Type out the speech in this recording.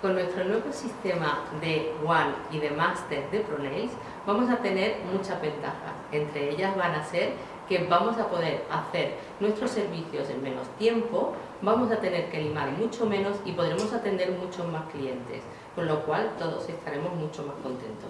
Con nuestro nuevo sistema de One y de Master de ProNails vamos a tener muchas ventajas. Entre ellas van a ser que vamos a poder hacer nuestros servicios en menos tiempo, vamos a tener que limar mucho menos y podremos atender muchos más clientes, con lo cual todos estaremos mucho más contentos.